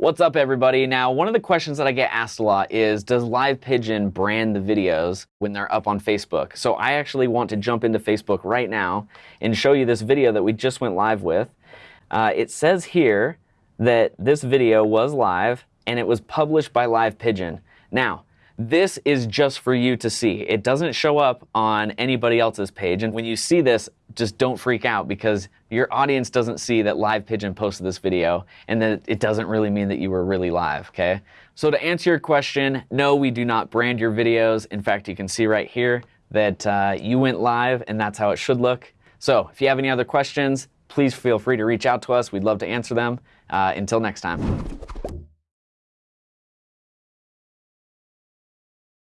What's up, everybody? Now, one of the questions that I get asked a lot is Does Live Pigeon brand the videos when they're up on Facebook? So, I actually want to jump into Facebook right now and show you this video that we just went live with. Uh, it says here that this video was live and it was published by Live Pigeon. Now, this is just for you to see. It doesn't show up on anybody else's page. And when you see this, just don't freak out because your audience doesn't see that Live Pigeon posted this video and that it doesn't really mean that you were really live, okay? So to answer your question, no, we do not brand your videos. In fact, you can see right here that uh, you went live and that's how it should look. So if you have any other questions, please feel free to reach out to us. We'd love to answer them. Uh, until next time.